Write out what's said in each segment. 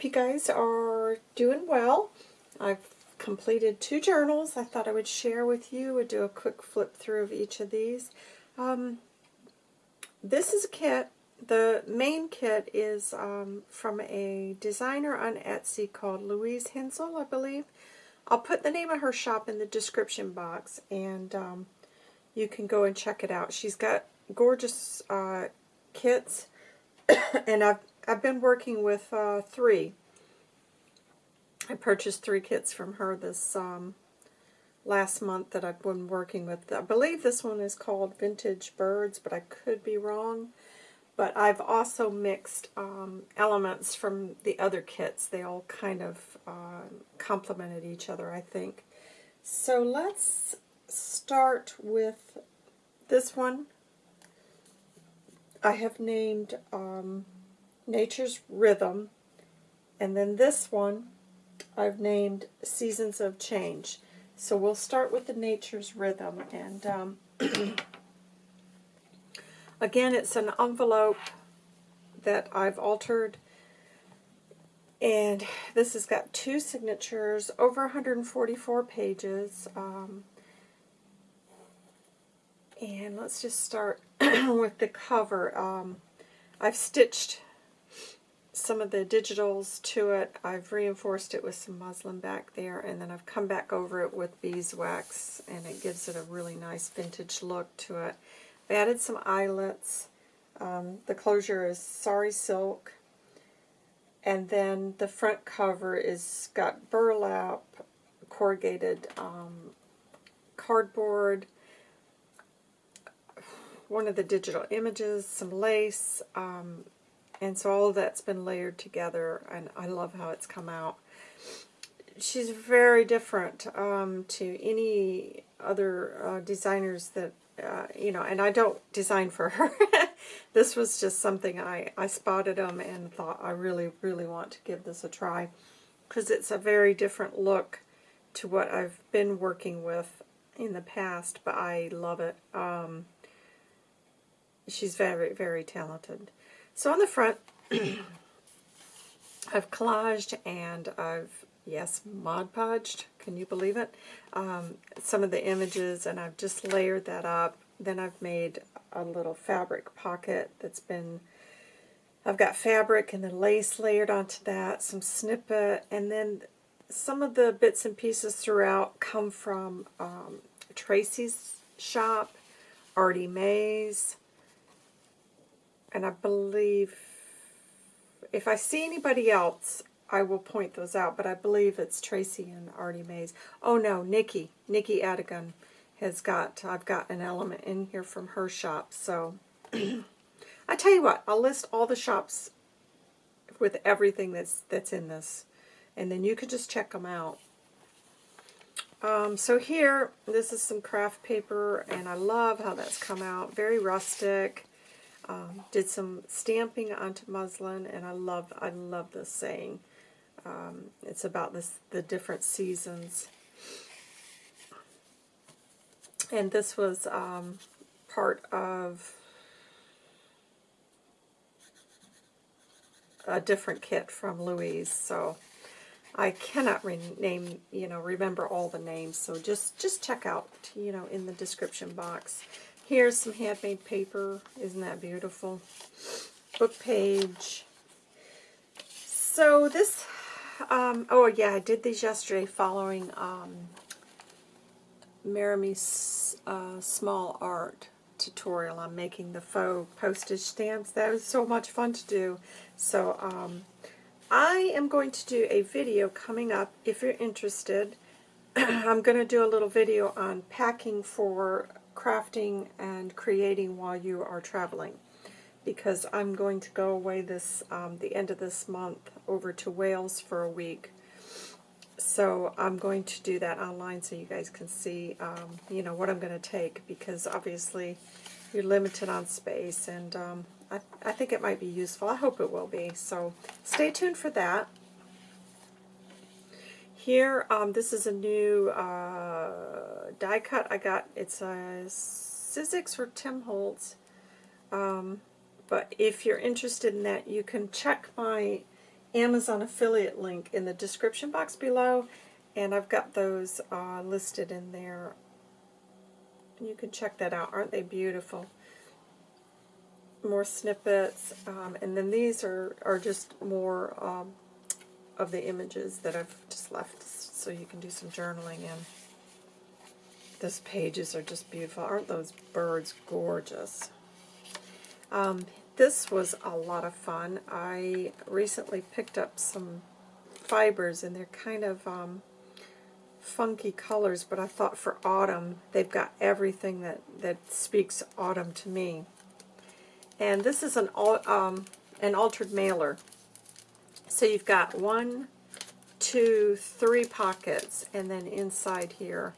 hope you guys are doing well. I've completed two journals I thought I would share with you. I'd do a quick flip through of each of these. Um, this is a kit. The main kit is um, from a designer on Etsy called Louise Hensel, I believe. I'll put the name of her shop in the description box, and um, you can go and check it out. She's got gorgeous uh, kits, and I've I've been working with uh, three. I purchased three kits from her this um, last month that I've been working with. I believe this one is called Vintage Birds, but I could be wrong. But I've also mixed um, elements from the other kits. They all kind of uh, complemented each other, I think. So let's start with this one. I have named um, Nature's Rhythm. And then this one I've named Seasons of Change. So we'll start with the Nature's Rhythm. And um, again, it's an envelope that I've altered. And this has got two signatures, over 144 pages. Um, and let's just start with the cover. Um, I've stitched some of the digitals to it. I've reinforced it with some muslin back there, and then I've come back over it with beeswax, and it gives it a really nice vintage look to it. I've added some eyelets. Um, the closure is sari silk, and then the front cover is got burlap, corrugated um, cardboard, one of the digital images, some lace, um, and so all that's been layered together, and I love how it's come out. She's very different um, to any other uh, designers that, uh, you know, and I don't design for her. this was just something I, I spotted them and thought I really, really want to give this a try because it's a very different look to what I've been working with in the past, but I love it. Um, she's very, very talented. So on the front, I've collaged and I've, yes, Mod Podged, can you believe it? Um, some of the images and I've just layered that up. Then I've made a little fabric pocket that's been, I've got fabric and then lace layered onto that, some snippet, and then some of the bits and pieces throughout come from um, Tracy's shop, Artie Mays, and I believe if I see anybody else, I will point those out, but I believe it's Tracy and Artie Mays. Oh no, Nikki, Nikki Adigan has got, I've got an element in here from her shop, so I tell you what, I'll list all the shops with everything that's, that's in this, and then you can just check them out. Um, so here, this is some craft paper, and I love how that's come out. Very rustic. Um, did some stamping onto muslin, and I love I love this saying. Um, it's about this the different seasons. And this was um, part of a different kit from Louise, so I cannot rename, you know, remember all the names, so just just check out, you know, in the description box. Here's some handmade paper. Isn't that beautiful? Book page. So this, um, oh yeah, I did these yesterday following um, uh, small art tutorial on making the faux postage stamps. That was so much fun to do. So um, I am going to do a video coming up if you're interested. I'm going to do a little video on packing for crafting and creating while you are traveling because I'm going to go away this um, the end of this month over to Wales for a week. So I'm going to do that online so you guys can see, um, you know, what I'm going to take because obviously you're limited on space and um, I, I think it might be useful. I hope it will be. So stay tuned for that. Here, um, this is a new uh, die cut I got. It's a Sizzix or Tim Holtz. Um, but if you're interested in that, you can check my Amazon affiliate link in the description box below, and I've got those uh, listed in there. You can check that out. Aren't they beautiful? More snippets, um, and then these are, are just more um, of the images that I've just left so you can do some journaling in. Those pages are just beautiful. Aren't those birds gorgeous? Um, this was a lot of fun. I recently picked up some fibers, and they're kind of um, funky colors, but I thought for autumn, they've got everything that, that speaks autumn to me. And this is an, um, an altered mailer. So you've got one, two, three pockets, and then inside here,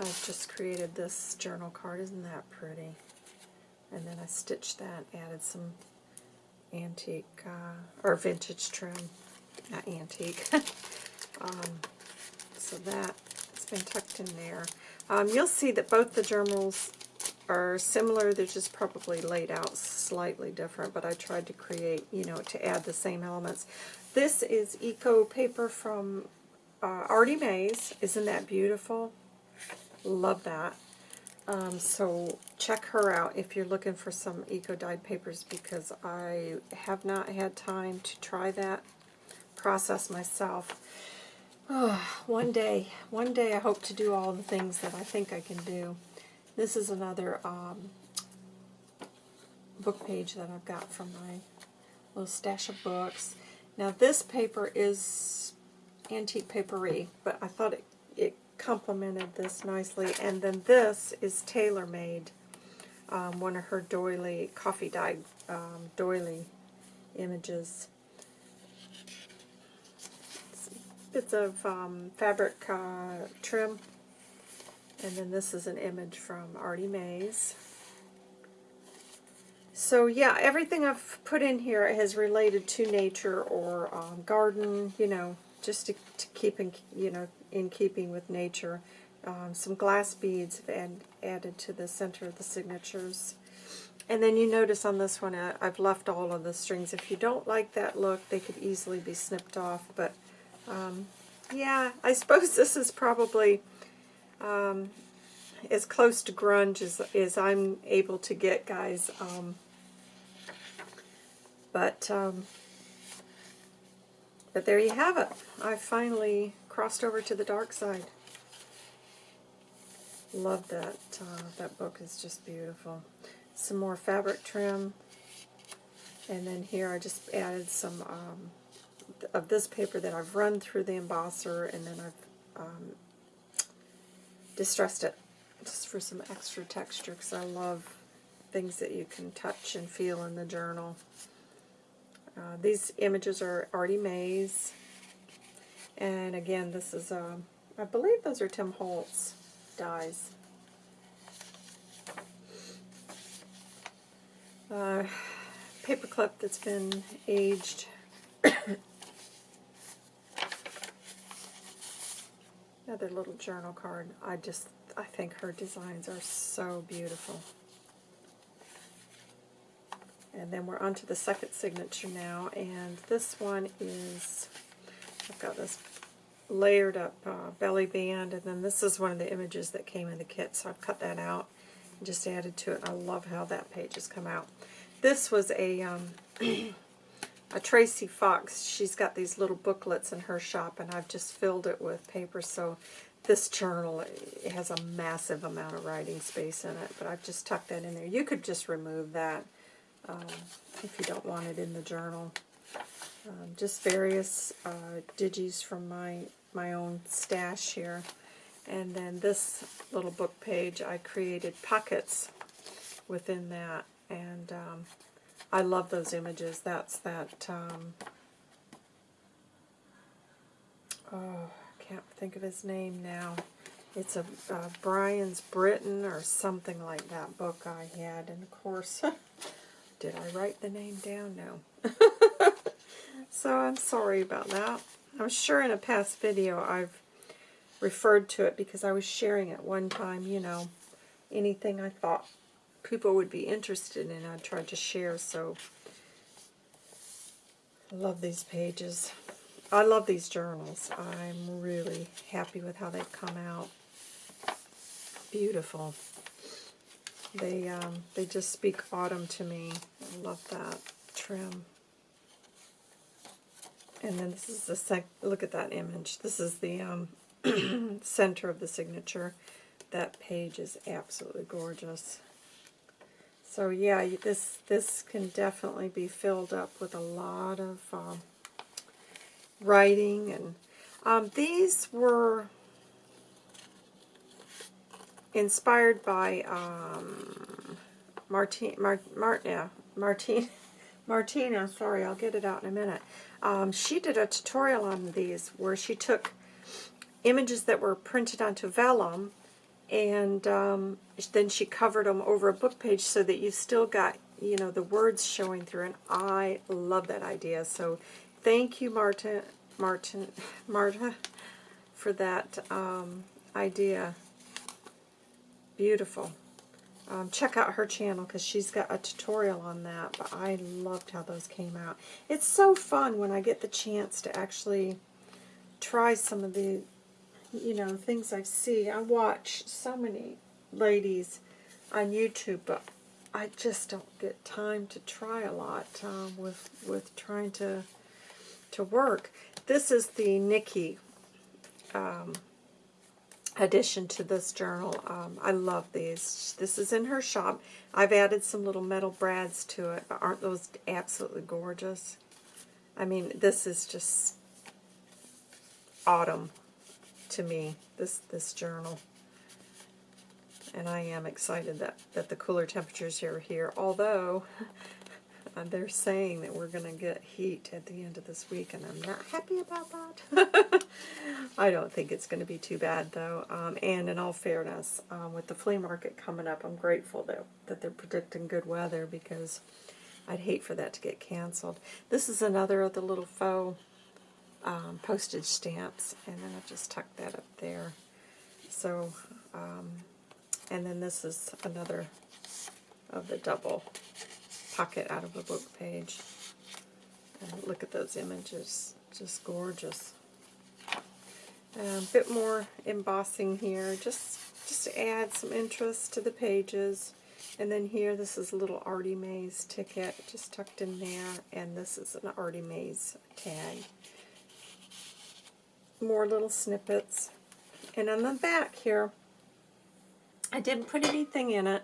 I've just created this journal card. Isn't that pretty? And then I stitched that, added some antique, uh, or vintage trim, not antique. um, so that, it's been tucked in there. Um, you'll see that both the journals are similar, they're just probably laid out slightly different, but I tried to create, you know, to add the same elements. This is Eco Paper from uh, Artie Mays. Isn't that beautiful? Love that. Um, so check her out if you're looking for some eco-dyed papers because I have not had time to try that process myself. Oh, one day, one day I hope to do all the things that I think I can do. This is another um, book page that I've got from my little stash of books. Now this paper is antique papery, but I thought it, it complemented this nicely. And then this is tailor-made, um, one of her doily, coffee dyed um, doily images. Bits of um, fabric uh, trim. And then this is an image from Artie Mays. So yeah, everything I've put in here has related to nature or um, garden, you know, just to, to keep in, you know, in keeping with nature. Um, some glass beads have and added to the center of the signatures. And then you notice on this one, I, I've left all of the strings. If you don't like that look, they could easily be snipped off. But um, yeah, I suppose this is probably um, as close to grunge as, as I'm able to get, guys. Um, but um, but there you have it. I finally crossed over to the dark side. Love that. Uh, that book is just beautiful. Some more fabric trim. And then here I just added some um, of this paper that I've run through the embosser and then I've um, distressed it just for some extra texture because I love things that you can touch and feel in the journal. Uh, these images are Artie Mays. And again, this is, uh, I believe those are Tim Holtz dies. Uh, paperclip that's been aged. Another little journal card. I just, I think her designs are so beautiful. And then we're on to the second signature now, and this one is, I've got this layered up uh, belly band, and then this is one of the images that came in the kit, so I've cut that out and just added to it. I love how that page has come out. This was a, um, a Tracy Fox. She's got these little booklets in her shop, and I've just filled it with paper, so this journal it has a massive amount of writing space in it, but I've just tucked that in there. You could just remove that um, if you don't want it in the journal. Um, just various uh, digis from my, my own stash here. And then this little book page, I created pockets within that. And um, I love those images. That's that, um, oh, I can't think of his name now. It's a uh, Brian's Britain or something like that book I had. And of course, did I write the name down? No. So I'm sorry about that. I'm sure in a past video I've referred to it because I was sharing it one time, you know, anything I thought people would be interested in I tried to share, so I love these pages. I love these journals. I'm really happy with how they've come out. Beautiful. They um, they just speak autumn to me. I love that trim. And then this is the sec. Look at that image. This is the um, center of the signature. That page is absolutely gorgeous. So yeah, this this can definitely be filled up with a lot of um, writing and um, these were inspired by um, Martin, Mar, Mar, yeah, Martin, Martina, sorry, I'll get it out in a minute. Um, she did a tutorial on these where she took images that were printed onto vellum and um, then she covered them over a book page so that you still got you know the words showing through. And I love that idea. So thank you Marta Martin Marta for that um, idea beautiful um, check out her channel because she's got a tutorial on that but I loved how those came out it's so fun when I get the chance to actually try some of the you know, things I see. I watch so many ladies on YouTube, but I just don't get time to try a lot um, with with trying to to work. This is the Nikki um, addition to this journal. Um, I love these. This is in her shop. I've added some little metal brads to it, but aren't those absolutely gorgeous? I mean, this is just autumn to me, this, this journal. And I am excited that, that the cooler temperatures are here, although they're saying that we're going to get heat at the end of this week, and I'm not happy about that. I don't think it's going to be too bad, though. Um, and in all fairness, um, with the flea market coming up, I'm grateful that, that they're predicting good weather because I'd hate for that to get canceled. This is another of the little faux um, postage stamps, and then I've just tucked that up there. So, um, and then this is another of the double pocket out of a book page. And look at those images, just gorgeous. A bit more embossing here, just just to add some interest to the pages. And then here, this is a little Artie Mays ticket, just tucked in there, and this is an Artie Mays tag more little snippets. And on the back here, I didn't put anything in it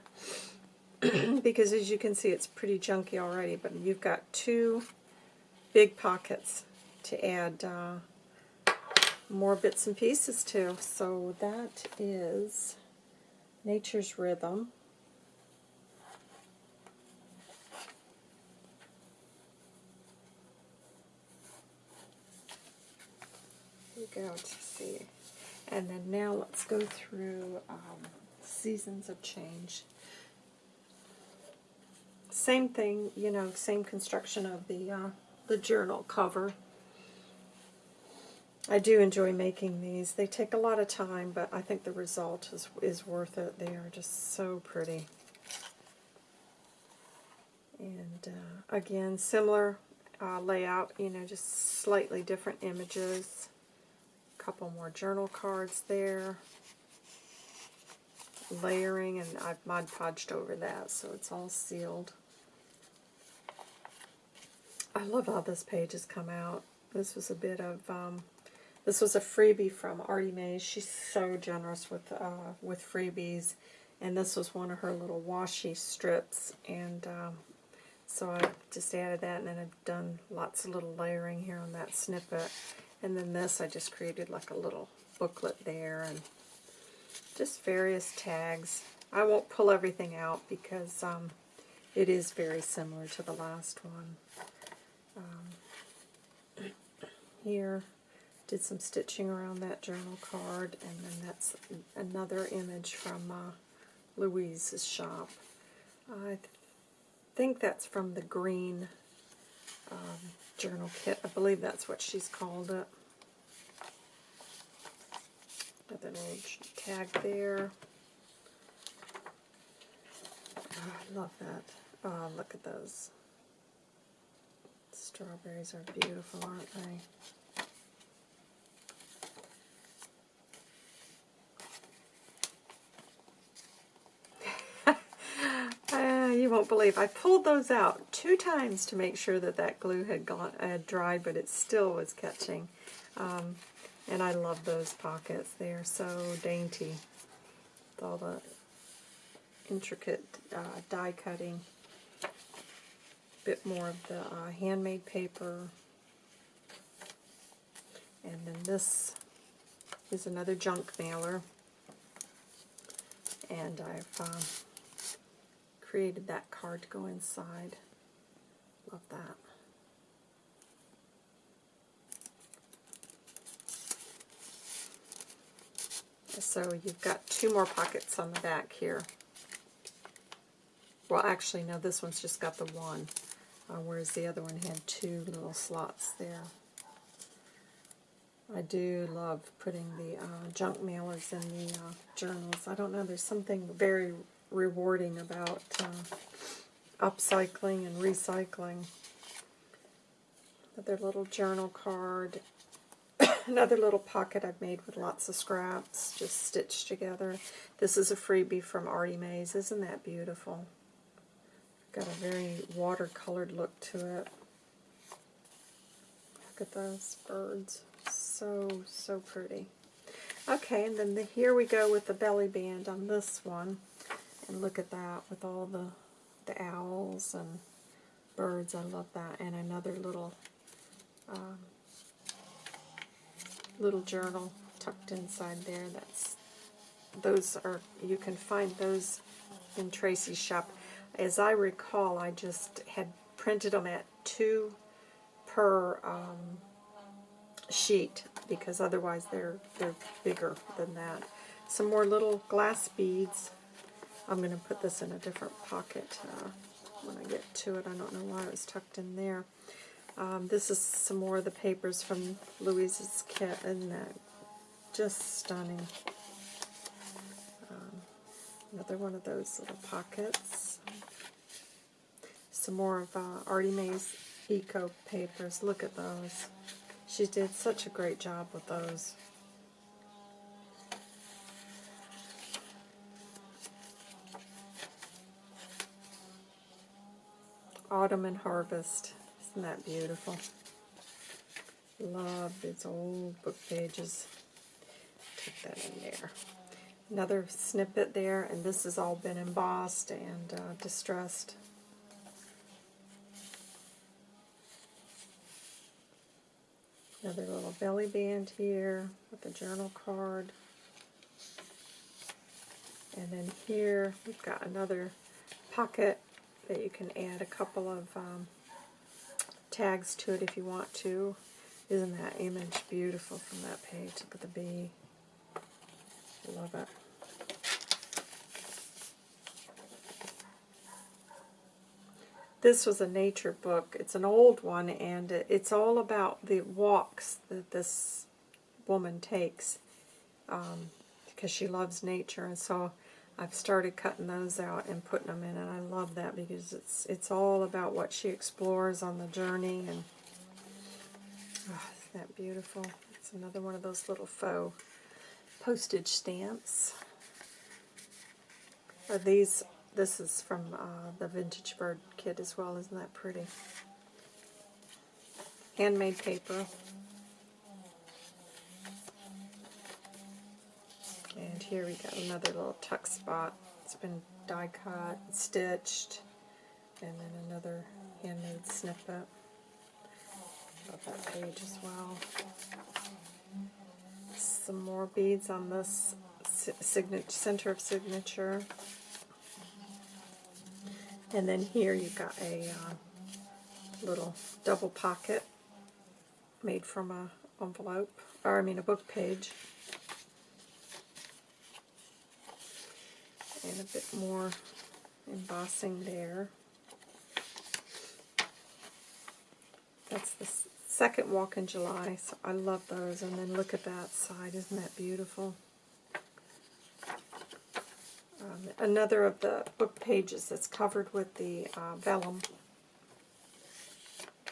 because as you can see it's pretty junky already, but you've got two big pockets to add uh, more bits and pieces to. So that is Nature's Rhythm. go to see. And then now let's go through um, Seasons of Change. Same thing, you know, same construction of the uh, the journal cover. I do enjoy making these. They take a lot of time, but I think the result is, is worth it. They are just so pretty. And uh, again, similar uh, layout, you know, just slightly different images A couple more journal cards there. Layering, and I've Mod Podged over that, so it's all sealed. I love how this page has come out. This was a bit of, um, this was a freebie from Artie Mays. She's so generous with, uh, with freebies. And this was one of her little washi strips. And um, so I just added that, and then I've done lots of little layering here on that snippet. And then this, I just created like a little booklet there and just various tags. I won't pull everything out because um, it is very similar to the last one. Um, here, did some stitching around that journal card, and then that's another image from uh, Louise's shop. I th think that's from the green um, journal kit. I believe that's what she's called it. Got that little tag there. Oh, I love that. Oh, look at those. Strawberries are beautiful, aren't they? Uh, you won't believe I pulled those out two times to make sure that that glue had gone had dried, but it still was catching. Um, and I love those pockets; they are so dainty. With all the intricate uh, die cutting. Bit more of the uh, handmade paper. And then this is another junk mailer. And I've um, created that card to go inside. Love that. So you've got two more pockets on the back here. Well, actually, no, this one's just got the one, uh, whereas the other one had two little slots there. I do love putting the uh, junk mailers in the uh, journals. I don't know, there's something very rewarding about uh, upcycling and recycling. Another little journal card. Another little pocket I've made with lots of scraps, just stitched together. This is a freebie from Artie Mays. Isn't that beautiful? Got a very watercolored look to it. Look at those birds. So, so pretty. Okay, and then the, here we go with the belly band on this one. And look at that with all the, the owls and birds. I love that. And another little um, little journal tucked inside there. That's those are you can find those in Tracy's shop. As I recall, I just had printed them at two per um, sheet because otherwise they're they're bigger than that. Some more little glass beads. I'm going to put this in a different pocket uh, when I get to it. I don't know why it was tucked in there. Um, this is some more of the papers from Louise's kit, and that just stunning. Another one of those little pockets. Some more of uh, Artie Mae's Eco papers. Look at those. She did such a great job with those. Autumn and Harvest. Isn't that beautiful? Love these old book pages. Take that in there. Another snippet there, and this has all been embossed and uh, distressed. Another little belly band here with a journal card. And then here we've got another pocket that you can add a couple of um, tags to it if you want to. Isn't that image beautiful from that page? Look at the bee. Love it. This was a nature book. It's an old one, and it's all about the walks that this woman takes um, because she loves nature. And so I've started cutting those out and putting them in, and I love that because it's it's all about what she explores on the journey, and oh, isn't that beautiful? It's another one of those little faux postage stamps. Are these? This is from uh, the Vintage Bird kit as well. Isn't that pretty? Handmade paper. And here we got another little tuck spot. It's been die cut, stitched, and then another handmade snippet. Love that page as well. Some more beads on this center of signature. And then here you've got a uh, little double pocket made from a envelope, or I mean a book page. and a bit more embossing there. That's the second walk in July, so I love those. And then look at that side, isn't that beautiful? Um, another of the book pages that's covered with the uh, vellum.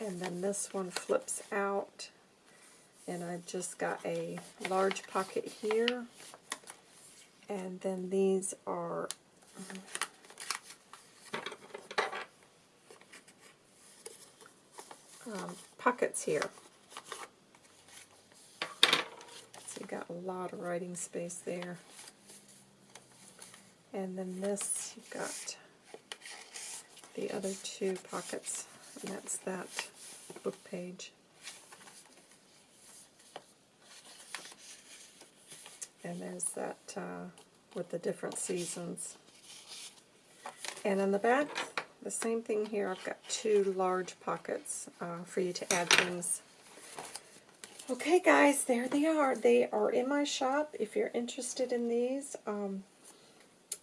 And then this one flips out. And I've just got a large pocket here. And then these are um, pockets here. So you got a lot of writing space there. And then this, you've got the other two pockets, and that's that book page. And there's that uh, with the different seasons. And in the back, the same thing here. I've got two large pockets uh, for you to add things. Okay, guys, there they are. They are in my shop if you're interested in these. Um,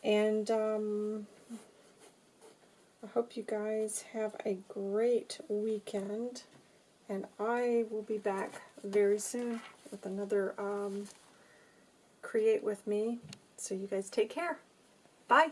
and um, I hope you guys have a great weekend. And I will be back very soon with another um, Create With Me. So you guys take care. Bye.